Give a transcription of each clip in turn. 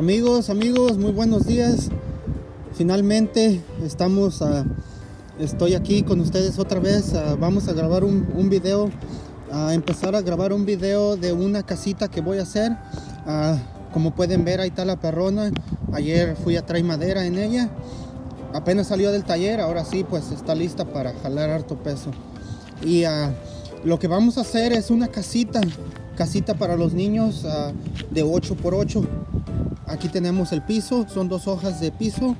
Amigos, amigos, muy buenos días. Finalmente estamos, estoy aquí con ustedes otra vez. vamos a grabar un, video, a empezar a grabar un video de una casita que voy a hacer. como pueden ver, ahí está la perrona. Ayer fui a traer madera en ella. Apenas salió del taller, ahora sí, pues está lista para jalar harto peso. Y lo que vamos a hacer es una casita casita para los niños de 8 por 8 aquí tenemos el piso son dos hojas de piso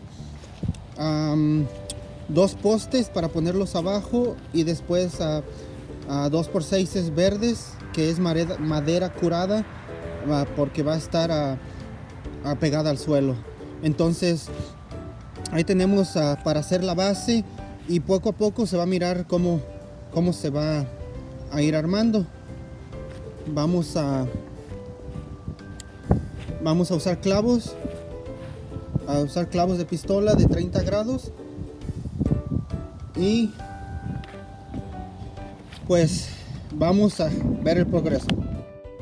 dos postes para ponerlos abajo y después uh, dos por 6 verdes que es madera, curada porque va a estar pegada al suelo. Entonces ahí tenemos para hacer la base y poco a poco se va a mirar cómo, cómo se va a ir armando. Vamos a vamos a usar clavos. A usar clavos de pistola de 30 grados. Y pues vamos a ver el progreso.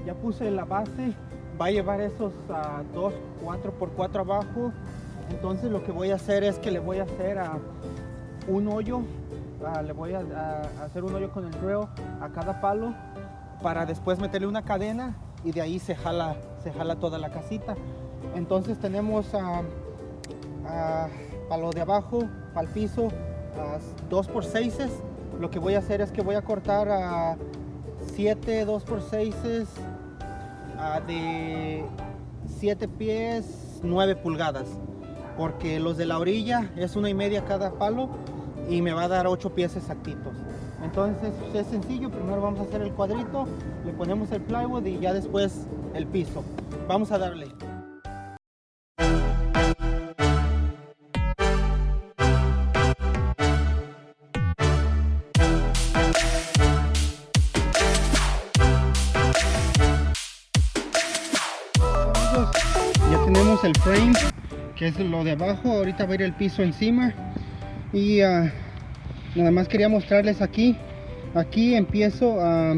Ya puse la base. Va a llevar esos a 2 4 por 4 abajo. Entonces lo que voy a hacer es que le voy a hacer un hoyo. Le voy a, hacer un hoyo con el drill a cada palo para después meterle una cadena y de ahí se jala, se jala toda la casita. Entonces tenemos a, para lo de abajo, para el piso, a 2 por 6 Lo que voy a hacer es que voy a cortar a 7 2 por 6 de 7 pies 9 pulgadas. Porque los de la orilla es una y media cada palo y me va a dar 8 pies exactitos entonces es sencillo, primero vamos a hacer el cuadrito, le ponemos el plywood y ya después el piso. Vamos a darle. Ya tenemos el frame, que es lo de abajo, ahorita va a ir el piso encima y uh, nada más quería mostrarles aquí. Aquí empiezo a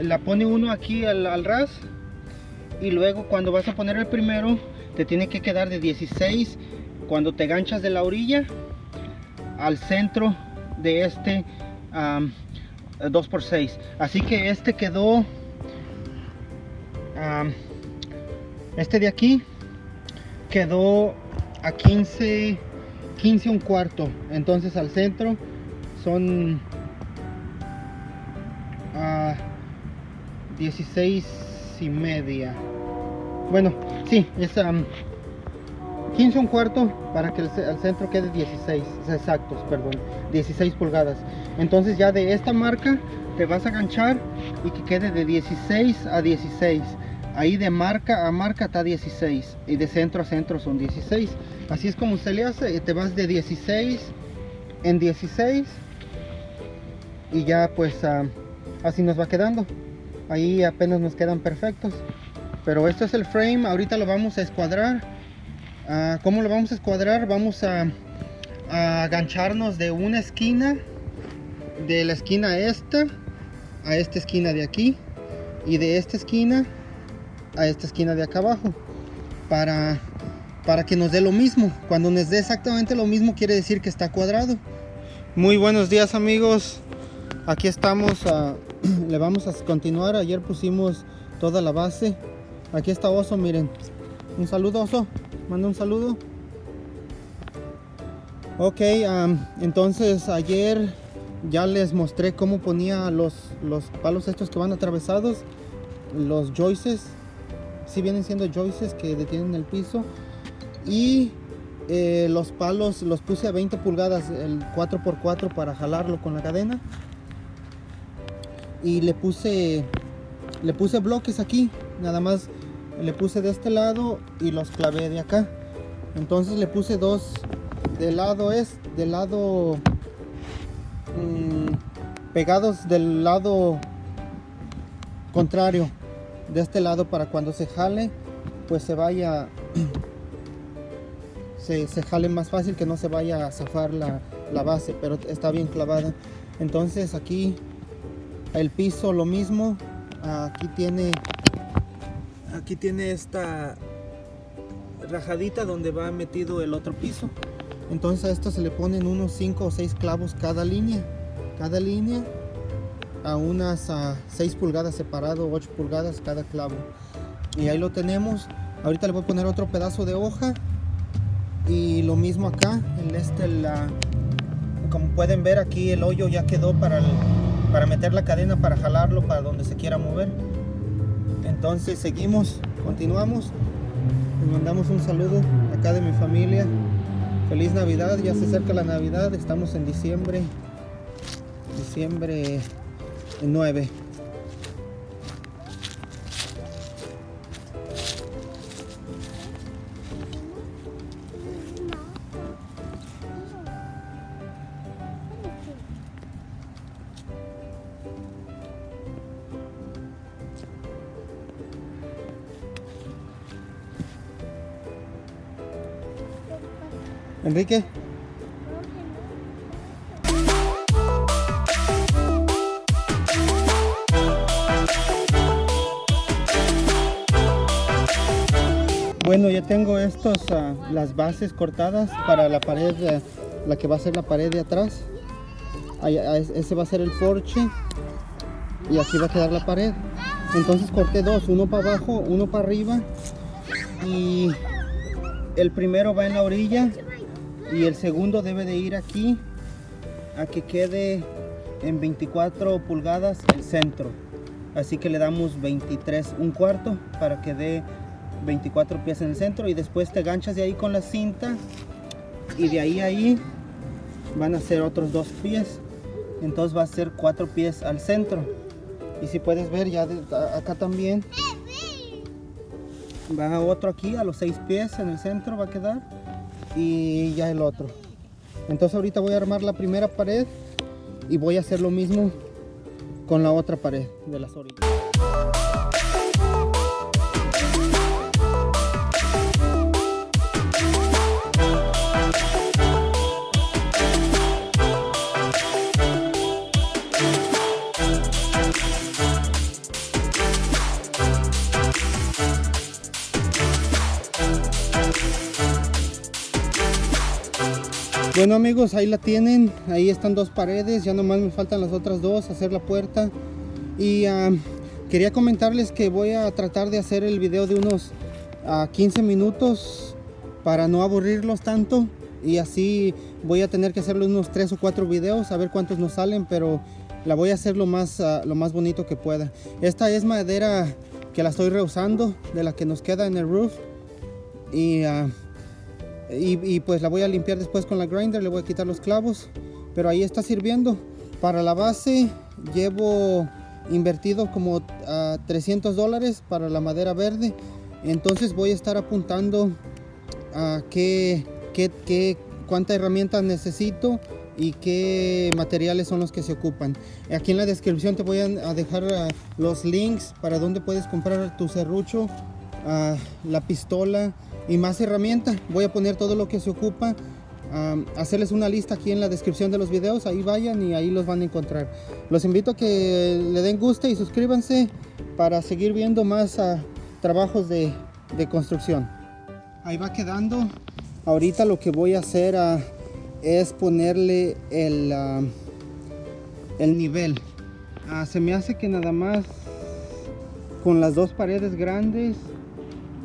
la pone uno aquí al, ras y luego cuando vas a poner el primero te tiene que quedar de 16 cuando te ganchas de la orilla al centro de este 2x6 así que este quedó este de aquí quedó a 15 15 un cuarto. Entonces al centro son a 16 y media. Bueno sí es 15 un cuarto para que el, centro quede 16 exactos perdón 16 pulgadas. Entonces ya de esta marca te vas a ganchar y que quede de 16 a 16 ahí de marca a marca está 16 y de centro a centro son 16 así es como se le hace te vas de 16 en 16 y ya pues ah, así nos va quedando. Ahí apenas nos quedan perfectos. Pero esto es el frame ahorita lo vamos a escuadrar. Ah, ¿cómo lo vamos a escuadrar? vamos a, a agancharnos de una esquina de la esquina esta a esta esquina de aquí y de esta esquina a esta esquina de acá abajo para, para que nos dé lo mismo. Cuando nos dé exactamente lo mismo quiere decir que está cuadrado. Muy buenos días amigos. Aquí estamos, le vamos a continuar. Ayer pusimos toda la base. Aquí está Oso, miren. Un saludo Oso, manda un saludo. Ok, entonces ayer ya les mostré cómo ponía los, los palos estos que van atravesados. Los joices si vienen siendo joices que detienen el piso. Y eh, los palos los puse a 20 pulgadas el 4x4 para jalarlo con la cadena. Y le puse le puse bloques aquí nada más le puse de este lado y los clavé de acá. Entonces le puse dos del lado es del lado mm, pegados del lado contrario de este lado para cuando se jale pues se vaya se, jale más fácil que no se vaya a zafar la, base pero está bien clavada entonces aquí el piso lo mismo aquí tiene aquí tiene esta rajadita donde va metido el otro piso. Entonces a esto se le ponen unos 5 o 6 clavos cada línea. Cada línea a unas a 6 pulgadas separado, 8 pulgadas cada clavo. Y ahí lo tenemos. Ahorita le voy a poner otro pedazo de hoja. Y lo mismo acá, en este la, como pueden ver aquí el hoyo ya quedó para, para meter la cadena para jalarlo para donde se quiera mover entonces seguimos continuamos les mandamos un saludo acá de mi familia feliz navidad ya se acerca la navidad estamos en diciembre diciembre 9 Enrique. Ya tengo estos, ah, las bases cortadas para la pared, la que va a ser la pared de atrás. ese va a ser el porche y aquí va a quedar la pared. Entonces corté dos, uno para abajo, uno para arriba y el primero va en la orilla y el segundo debe de ir aquí a que quede en 24 pulgadas el centro así que le damos 23 un cuarto para que dé 24 pies en el centro y después te ganchas de ahí con la cinta y de ahí a ahí van a ser otros dos pies. Entonces va a ser cuatro pies al centro. Y si puedes ver ya acá también va otro aquí a los seis pies en el centro va a quedar y ya el otro. Entonces ahorita voy a armar la primera pared y voy a hacer lo mismo con la otra pared de las orillas Bueno amigos, ahí la tienen, ahí están dos paredes, ya nomás me faltan las otras dos, hacer la puerta. Y ah, quería comentarles que voy a tratar de hacer el video de unos 15 ah, minutos para no aburrirlos tanto. Y así voy a tener que hacerle unos 3 o 4 videos, a ver cuántos nos salen, pero la voy a hacer lo más, ah, lo más bonito que pueda. Esta es madera que la estoy reusando, de la que nos queda en el roof. Y y, pues la voy a limpiar después con la grinder le voy a quitar los clavos pero ahí está sirviendo para la base llevo invertido como a 300 dólares para la madera verde entonces voy a estar apuntando a qué, qué, qué cuánta herramienta necesito y qué materiales son los que se ocupan. Aquí en la descripción te voy a dejar ah, los links para donde puedes comprar tu serrucho, ah, la pistola, y más herramientas. Voy a poner todo lo que se ocupa. hacerles una lista aquí en la descripción de los videos. Ahí vayan y ahí los van a encontrar. Los invito a que le den guste y suscríbanse para seguir viendo más ah, trabajos de, construcción. Ahí va quedando. Ahorita lo que voy a hacer ah, es ponerle el, ah, el nivel. se me hace que nada más con las dos paredes grandes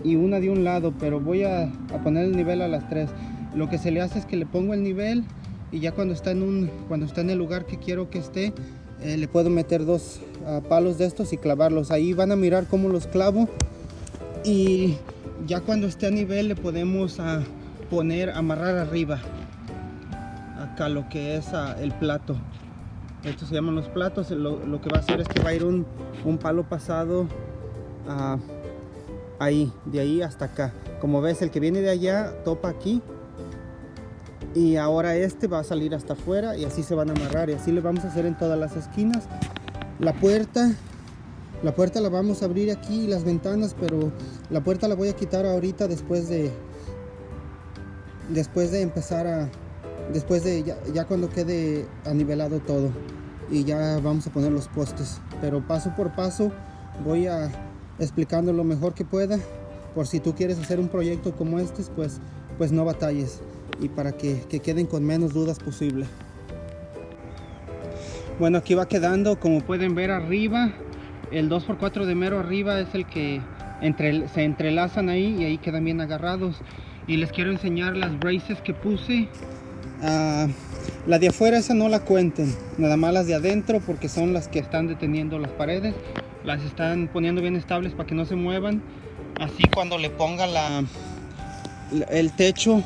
y una de un lado pero voy a, poner el nivel a las tres. Lo que se le hace es que le pongo el nivel y ya cuando está en un cuando está en el lugar que quiero que esté eh, le puedo meter dos ah, palos de estos y clavarlos. Ahí van a mirar cómo los clavo y ya cuando esté a nivel le podemos a ah, poner amarrar arriba acá lo que es ah, el plato. Estos se llaman los platos. Lo, que va a hacer es que va a ir un, un palo pasado a ahí, de ahí hasta acá. Como ves, el que viene de allá topa aquí. Y ahora este va a salir hasta afuera y así se van a amarrar. Y así le vamos a hacer en todas las esquinas. La puerta, la puerta la vamos a abrir aquí y las ventanas, pero la puerta la voy a quitar ahorita después de, después de empezar a, después de ya, ya cuando quede anivelado todo. Y ya vamos a poner los postes. Pero paso por paso voy a explicando lo mejor que pueda por si tú quieres hacer un proyecto como este, pues, pues no batalles y para que, que queden con menos dudas posible. Bueno, aquí va quedando, como pueden ver arriba, el 2x4 de mero arriba es el que entre, se entrelazan ahí y ahí quedan bien agarrados. Y les quiero enseñar las braces que puse. Ah, la de afuera esa no la cuenten, nada más las de adentro porque son las que están deteniendo las paredes. Las están poniendo bien estables para que no se muevan. Así cuando le ponga la, el techo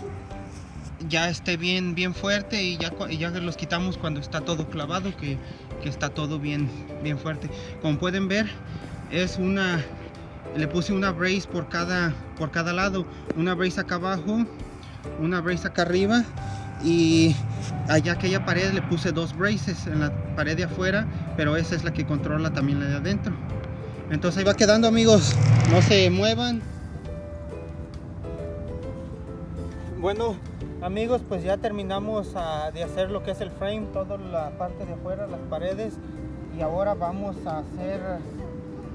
ya esté bien bien fuerte y ya, ya los quitamos cuando está todo clavado que, que, está todo bien bien fuerte. Como pueden ver es una le puse una brace por cada por cada lado. Una brace acá abajo una brace acá arriba y allá aquella pared le puse dos braces en la pared de afuera pero esa es la que controla también la de adentro entonces ahí va quedando amigos. No se muevan. Bueno amigos pues ya terminamos ah, de hacer lo que es el frame toda la parte de afuera las paredes. Y ahora vamos a hacer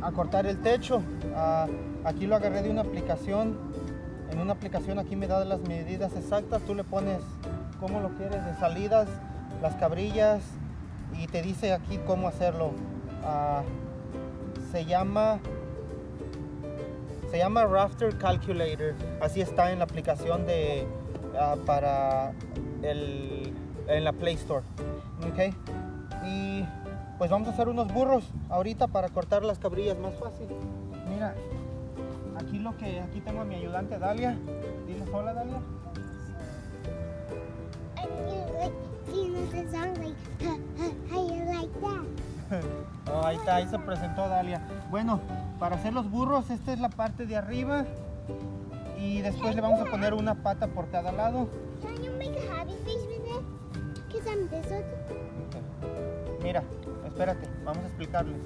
a cortar el techo. Ah, aquí lo agarré de una aplicación. En una aplicación aquí me da las medidas exactas. Tú le pones cómo lo quieres de salidas las cabrillas. Y te dice aquí cómo hacerlo. Ah, se llama se llama Rafter Calculator así está en la aplicación de uh, para el, en la Play Store. Okay. Y pues vamos a hacer unos burros ahorita para cortar las cabrillas más fácil. Mira, aquí lo que aquí tengo a mi ayudante Dalia. Diles hola Dalia. oh, ahí está, ahí se presentó Dalia. Bueno, para hacer los burros, esta es la parte de arriba y después le vamos a poner una pata por cada lado. Mira, espérate, vamos a explicarles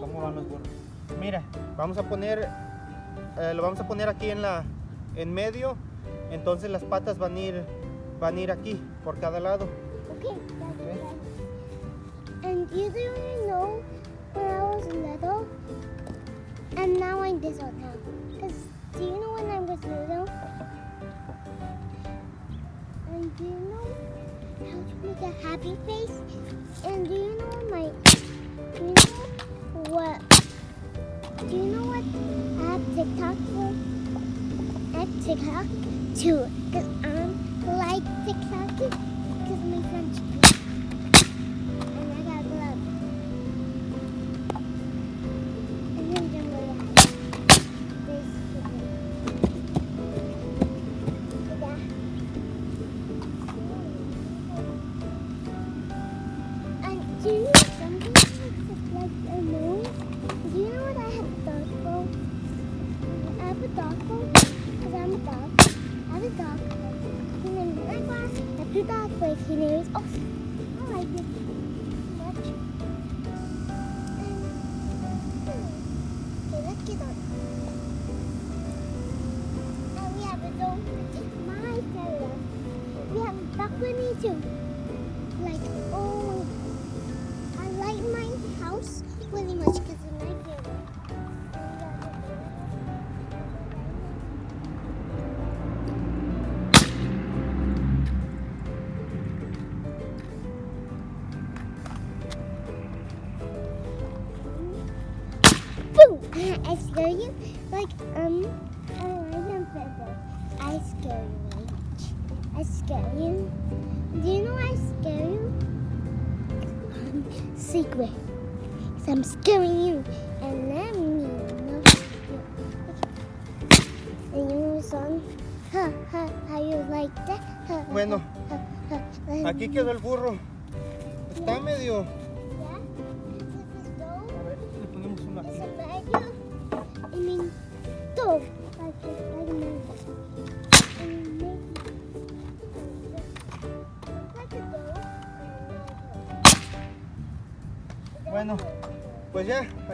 cómo van los burros. Mira, vamos a poner, eh, lo vamos a poner aquí en la, en medio, entonces las patas van a ir, van a ir aquí por cada lado. Okay, you do know when I was little, and now I'm this old now. Do you know when I was little? And do you know how to make a happy face? And do you know my do you know what do you know what I have TikTok for? I have TikTok too. Because I'm like TikTok because my friends I scare you? Like, um, I remember I scare you. I scare you. Do you know I scare you? Um, secret. So I'm scaring you. And let me know And you know song? Ha, ha, how you like that? Ha, bueno, ha, ha, aquí quedó el burro. Está medio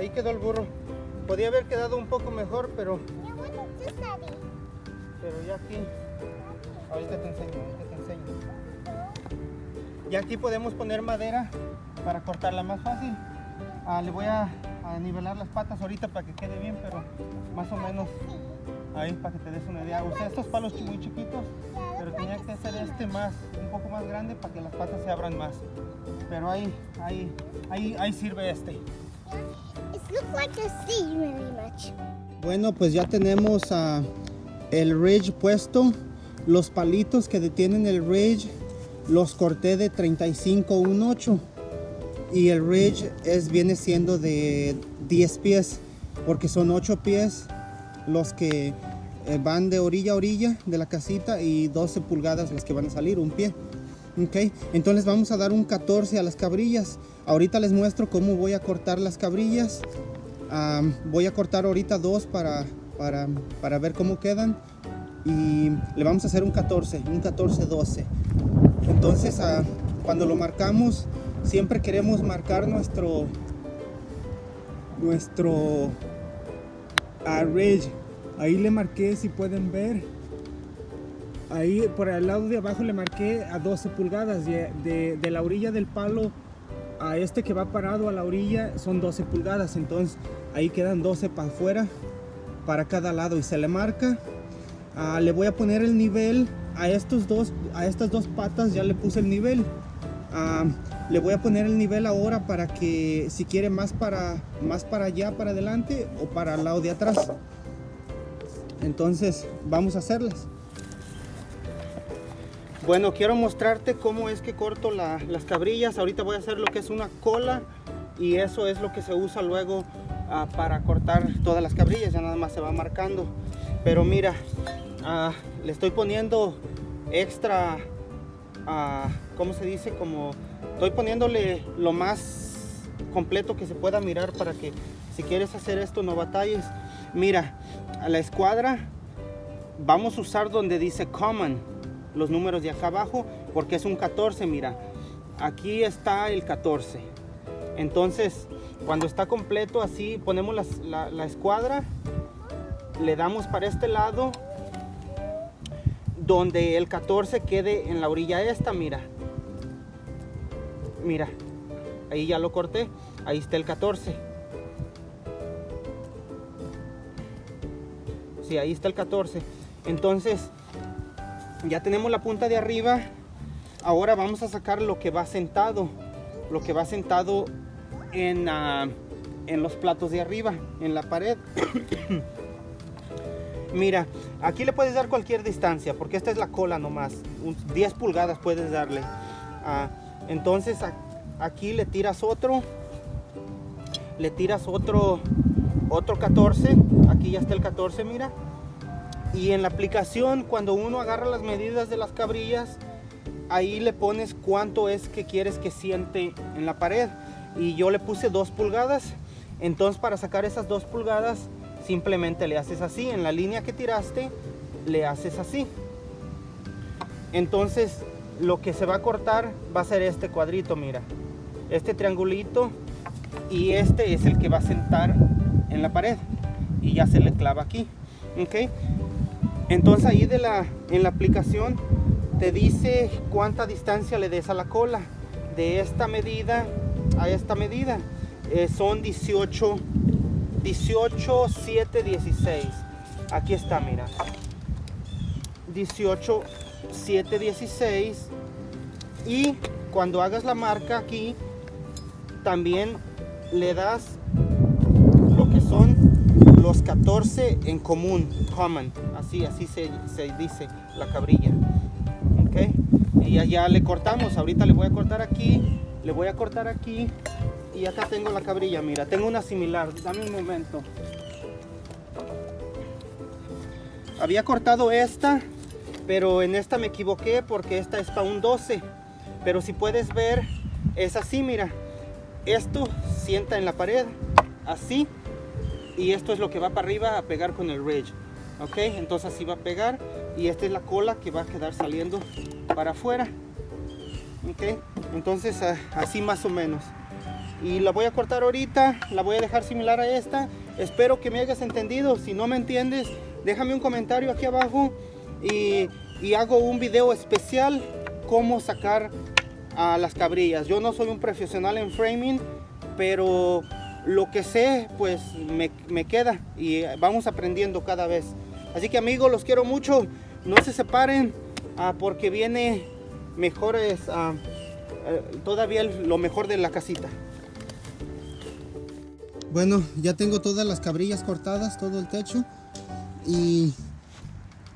ahí quedó el burro. Podía haber quedado un poco mejor, pero... Pero ya aquí... Ahorita te enseño, ahorita te enseño. Y aquí podemos poner madera para cortarla más fácil. Ah, le voy a, a, nivelar las patas ahorita para que quede bien, pero más o menos Ahí para que te des una idea. Usé estos palos muy chiquitos, pero tenía que hacer este más, un poco más grande para que las patas se abran más. Pero ahí, ahí, ahí, ahí sirve este. Looks like a sea much. Bueno, pues ya tenemos el ridge puesto. Los palitos que detienen el ridge los corté de 35 8 y el ridge es, viene siendo de 10 pies porque son 8 pies los que eh, van de orilla a orilla de la casita y 12 pulgadas las que van a salir, un pie. Ok, entonces vamos a dar un 14 a las cabrillas. Ahorita les muestro cómo voy a cortar las cabrillas. Voy a cortar ahorita dos para, para, para ver cómo quedan. Y le vamos a hacer un 14, un 14-12. Entonces, ah, cuando lo marcamos, siempre queremos marcar nuestro nuestro ah. Ahí le marqué, si pueden ver. Ahí por el lado de abajo le marqué a 12 pulgadas. De, de- de la orilla del palo a este que va parado a la orilla son 12 pulgadas. Entonces ahí quedan 12 para afuera, para cada lado. Y se le marca. Ah, le voy a poner el nivel a estos dos, a estas dos patas ya le puse el nivel. Ah, le voy a poner el nivel ahora para que si quiere más para, más para allá, para adelante o para el lado de atrás. Entonces vamos a hacerlas. Bueno, quiero mostrarte cómo es que corto la- las cabrillas. Ahorita voy a hacer lo que es una cola y eso es lo que se usa luego ah, para cortar todas las cabrillas. Ya nada más se va marcando. Pero mira, ah, le estoy poniendo extra, ah, ¿cómo se dice? Como estoy poniéndole lo más completo que se pueda mirar para que si quieres hacer esto no batalles. Mira, a la escuadra vamos a usar donde dice common los números de acá abajo porque es un 14 mira. Aquí está el 14 entonces cuando está completo así ponemos la, la escuadra le damos para este lado donde el 14 quede en la orilla esta mira. Mira ahí ya lo corté ahí está el 14 sí ahí está el 14 entonces ya tenemos la punta de arriba. Ahora vamos a sacar lo que va sentado lo que va sentado en, ah, en los platos de arriba en la pared. Mira aquí le puedes dar cualquier distancia porque esta es la cola nomás. Un 10 pulgadas puedes darle. Ah, entonces aquí le tiras otro le tiras otro otro 14 aquí ya está el 14 mira y en la aplicación, cuando uno agarra las medidas de las cabrillas, ahí le pones cuánto es que quieres que siente en la pared. Y yo le puse dos pulgadas. Entonces para sacar esas dos pulgadas, simplemente le haces así. En la línea que tiraste, le haces así. Entonces lo que se va a cortar va a ser este cuadrito, mira. Este triangulito. Y este es el que va a sentar en la pared. Y ya se le clava aquí. ¿Ok? Entonces ahí de la, en la aplicación te dice cuánta distancia le des a la cola. De esta medida a esta medida eh, son 18, 18, 7, 16. Aquí está, mira. 18, 7, 16. Y cuando hagas la marca aquí, también le das lo que son los 14 en común, common, así, así se, se dice la cabrilla, ok, y ya, ya le cortamos, ahorita le voy a cortar aquí, le voy a cortar aquí, y acá tengo la cabrilla, mira, tengo una similar, dame un momento, había cortado esta, pero en esta me equivoqué porque esta es para un 12, pero si puedes ver, es así, mira, esto sienta en la pared, así, y esto es lo que va para arriba a pegar con el ridge ok entonces así va a pegar. Y esta es la cola que va a quedar saliendo para afuera. Ok entonces ah, así más o menos. Y la voy a cortar ahorita la voy a dejar similar a esta. Espero que me hayas entendido. Si no me entiendes déjame un comentario aquí abajo y, hago un video especial cómo sacar a las cabrillas. Yo no soy un profesional en framing pero lo que sé pues me queda y vamos aprendiendo cada vez Así que amigos, los quiero mucho. No se separen ah, porque viene mejores, ah, eh, todavía lo mejor de la casita. Bueno, ya tengo todas las cabrillas cortadas, todo el techo. Y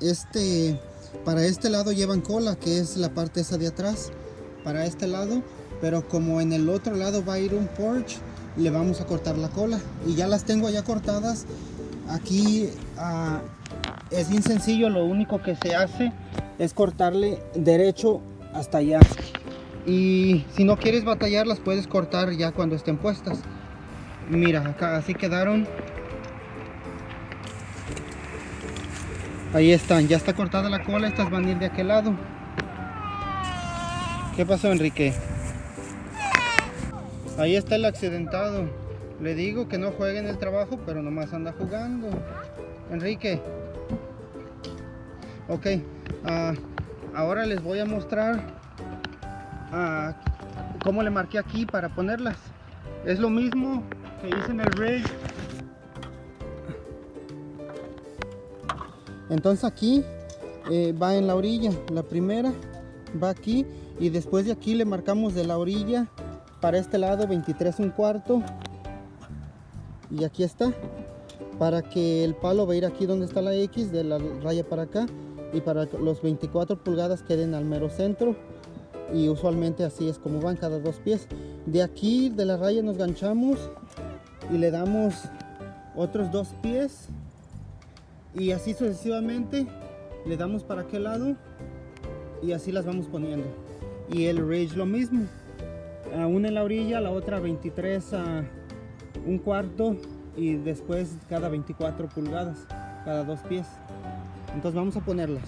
este, para este lado llevan cola, que es la parte esa de atrás. Para este lado, pero como en el otro lado va a ir un porch, le vamos a cortar la cola. Y ya las tengo ya cortadas. Aquí ah, es bien sencillo, lo único que se hace es cortarle derecho hasta allá. Y si no quieres batallar, las puedes cortar ya cuando estén puestas. Mira, acá así quedaron. Ahí están, ya está cortada la cola, estas van a ir de aquel lado. ¿Qué pasó, Enrique? Ahí está el accidentado. Le digo que no juegue en el trabajo, pero nomás anda jugando. Enrique. Ok, ah, ahora les voy a mostrar uh, cómo le marqué aquí para ponerlas. Es lo mismo que hice en el rig. Entonces aquí eh, va en la orilla, la primera va aquí y después de aquí le marcamos de la orilla para este lado 23 un cuarto y aquí está para que el palo va a ir aquí donde está la X de la raya para acá y para los 24 pulgadas queden al mero centro. Y usualmente así es como van cada dos pies. De aquí de la raya nos ganchamos y le damos otros dos pies. Y así sucesivamente le damos para aquel lado y así las vamos poniendo. Y el ridge lo mismo. Una en la orilla la otra 23 a un cuarto y después cada 24 pulgadas cada dos pies entonces vamos a ponerlas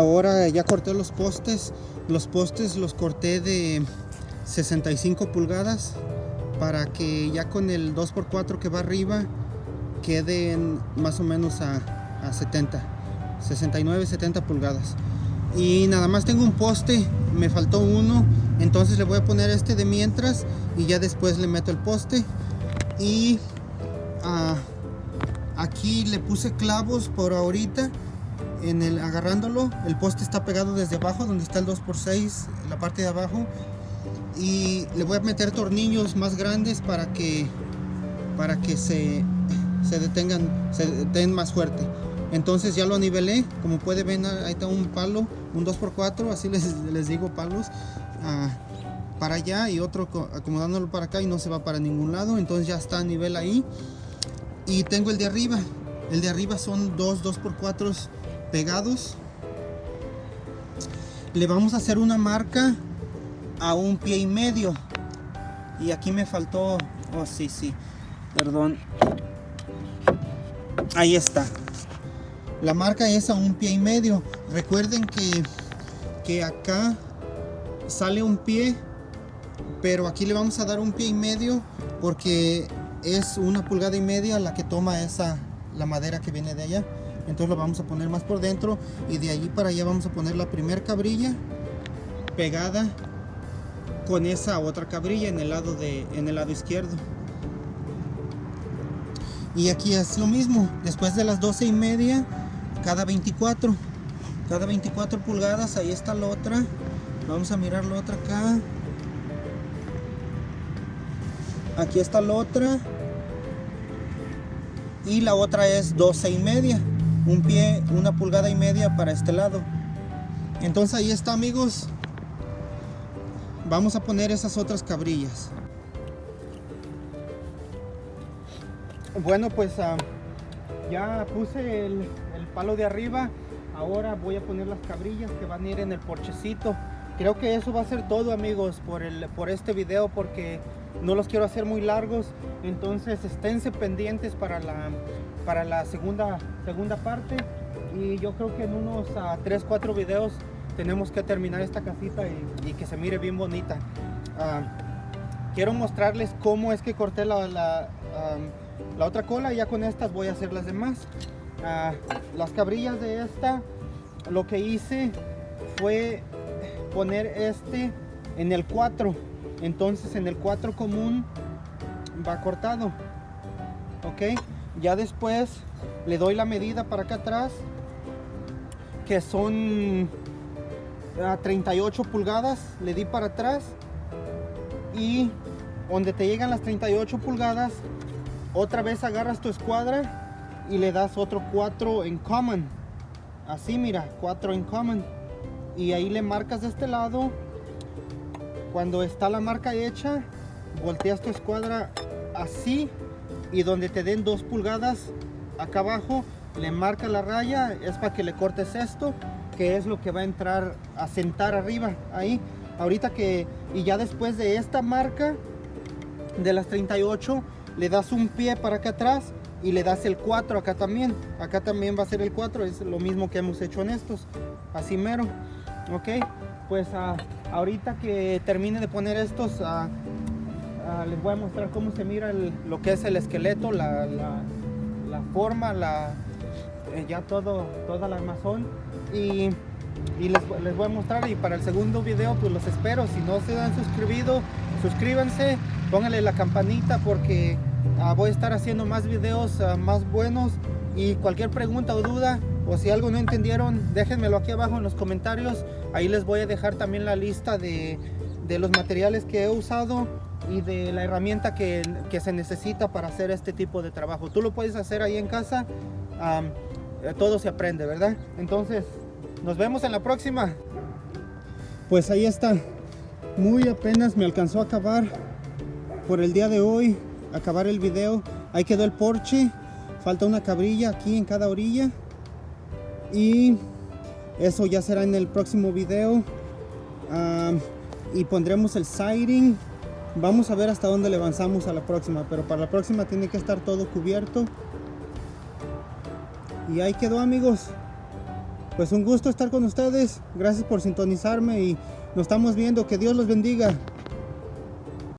ahora ya corté los postes los postes los corté de 65 pulgadas para que ya con el 2x4 que va arriba queden más o menos a, a 70 69 70 pulgadas. Y nada más tengo un poste me faltó uno entonces le voy a poner este de mientras y ya después le meto el poste. Y ah, aquí le puse clavos por ahorita en el agarrándolo el poste está pegado desde abajo donde está el 2x6 la parte de abajo. Y le voy a meter tornillos más grandes para que para que se, se detengan se den más fuerte. Entonces ya lo nivelé como puede ver ahí está un palo un 2x4 así les, les digo palos ah, para allá y otro acomodándolo para acá y no se va para ningún lado. Entonces ya está a nivel ahí. Y tengo el de arriba. El de arriba son dos 2x4 pegados le vamos a hacer una marca a un pie y medio. Y aquí me faltó oh sí sí perdón. Ahí está. La marca es a un pie y medio. Recuerden que que acá sale un pie pero aquí le vamos a dar un pie y medio porque es una pulgada y media la que toma esa la madera que viene de allá entonces lo vamos a poner más por dentro y de allí para allá vamos a poner la primera cabrilla pegada con esa otra cabrilla en el lado de en el lado izquierdo. Y aquí es lo mismo después de las 12 y media cada 24 cada 24 pulgadas ahí está la otra. Vamos a mirar la otra acá. Aquí está la otra. Y la otra es 12 y media un pie, una pulgada y media para este lado. Entonces ahí está amigos. Vamos a poner esas otras cabrillas. Bueno pues ah, ya puse el, el, palo de arriba. Ahora voy a poner las cabrillas que van a ir en el porchecito creo que eso va a ser todo amigos por, el, por este video porque no los quiero hacer muy largos. Entonces esténse pendientes para la, para la segunda, segunda parte. Y yo creo que en unos 3, 4 videos tenemos que terminar esta casita y, que se mire bien bonita. Ah, quiero mostrarles cómo es que corté la, la, otra cola. Ya con estas voy a hacer las demás. Ah, las cabrillas de esta, lo que hice fue poner este en el 4 entonces en el 4 común va cortado ok ya después le doy la medida para acá atrás que son a 38 pulgadas le di para atrás y donde te llegan las 38 pulgadas otra vez agarras tu escuadra y le das otro 4 en common. Así mira 4 en common. Y ahí le marcas de este lado cuando está la marca hecha volteas tu escuadra así y donde te den dos pulgadas acá abajo le marca la raya es para que le cortes esto que es lo que va a entrar a sentar arriba ahí. Ahorita que y ya después de esta marca de las 38 le das un pie para acá atrás y le das el 4 acá también. Acá también va a ser el 4 es lo mismo que hemos hecho en estos así mero ok pues ahorita que termine de poner estos uh, uh, les voy a mostrar cómo se mira lo que es el esqueleto la, forma eh, ya todo toda la armazón. Y, les, voy a mostrar y para el segundo video pues los espero. Si no se han suscribido suscríbanse pónganle la campanita porque voy a estar haciendo más videos más buenos. Y cualquier pregunta o duda o si algo no entendieron déjenmelo aquí abajo en los comentarios. Ahí les voy a dejar también la lista de, de los materiales que he usado y de la herramienta que, que, se necesita para hacer este tipo de trabajo. Tú lo puedes hacer ahí en casa um, todo se aprende verdad entonces nos vemos en la próxima. Pues ahí está. Muy apenas me alcanzó a acabar por el día de hoy acabar el video. Ahí quedó el porche. Falta una cabrilla aquí en cada orilla y eso ya será en el próximo video. Y pondremos el siding vamos a ver hasta dónde le avanzamos a la próxima pero para la próxima tiene que estar todo cubierto. Y ahí quedó amigos. Pues un gusto estar con ustedes. Gracias por sintonizarme y nos estamos viendo. Que Dios los bendiga